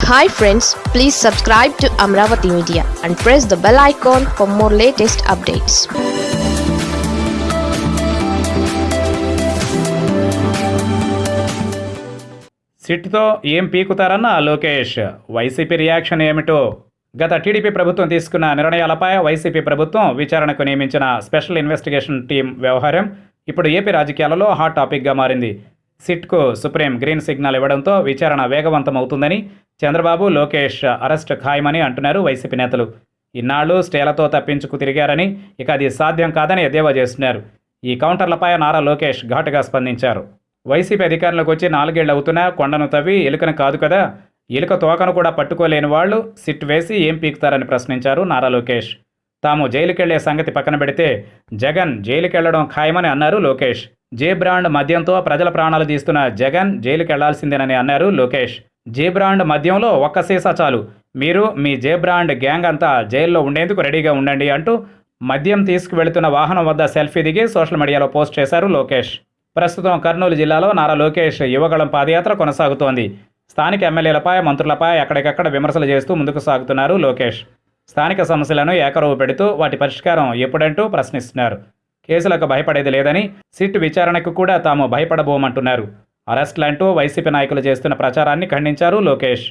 Hi friends please subscribe to Amaravati media and press the bell icon for more latest updates సిట్తో ఏం పీకుతారన్న Lokesh? YCP reaction ఏమిటో? గత TDP ప్రభుత్వం తీసుకున్న నిర్ణయాలపై YCP ప్రభుత్వం విచారణకు నియమించిన స్పెషల్ ఇన్వెస్టిగేషన్ టీం వ్యవహారం ఇప్పుడు ఏపీ రాజకీయాలలో హాట్ టాపిక్గా మారింది. సిట్కు సుప్రీం గ్రీన్ సిగ్నల్ ఇవ్వడంతో విచారణ వేగవంతమవుతుందని చంద్రబాబు లోకేష్ అరెస్ట్ ఖాయమని అంటున్నారు వైసీపీ నేతలు. ఇన్నాళ్ళు స్టేలతో తప్పించుకు తిరిగారని ఇక అది సాధ్యం కాదని ఎద్దేవా చేస్తున్నారు. ఈ కౌంటర్లపై నారా లోకేష్ ఘాటుగా స్పందించారు. వైసీపీ అధికారంలోకి వచ్చి నాలుగేళ్ళు అవుతున్నా కొండను తవ్వి ఎలుకను కాదు కదా ఎలుక తోకను కూడా పట్టుకోలేని వాళ్ళు సిట్ వేసి ఏం పీకుతారని ప్రశ్నించారు నారా లోకేష్. తాము జైలుకెళ్ళే సంగతి పక్కన పెడితే జగన్ జైలుకెళ్ళడం ఖాయమని అన్నారు లోకేష్. జే బ్రాండ్ మద్యంతో ప్రజల ప్రాణాలు తీస్తున్న జగన్ జైలుకెళ్ళాల్సిందేనని అన్నారు లోకేష్. జే బ్రాండ్ మద్యంలో ఒక్క సీసా చాలు. మీరు మీ జే బ్రాండ్ గ్యాంగ్ అంతా జైల్లో ఉండేందుకు రెడీగా ఉండండి అంటూ మద్యం తీసుకువెళుతున్న వాహనం వద్ద సెల్ఫీ దిగి సోషల్ మీడియాలో పోస్ట్ చేశారు లోకేష్. ప్రస్తుతం కర్నూలు జిల్లాలో నారా లోకేష్ యువగళం పాదయాత్ర కొనసాగుతోంది. స్థానిక ఎమ్మెల్యేలపై మంత్రులపై ఎక్కడికక్కడ విమర్శలు చేస్తూ ముందుకు సాగుతున్నారు లోకేష్. స్థానిక సమస్యలను ఏకరువు పెడుతూ వాటి పరిష్కారం ఎప్పుడంటూ ప్రశ్నిస్తున్నారు. కేసులకు భయపడేది లేదని సిట్ విచారణకు కూడా తాము భయపడబోమంటున్నారు. అరెస్టులంటూ వైసీపీ నాయకులు చేస్తున్న ప్రచారాన్ని ఖండించారు లోకేష్.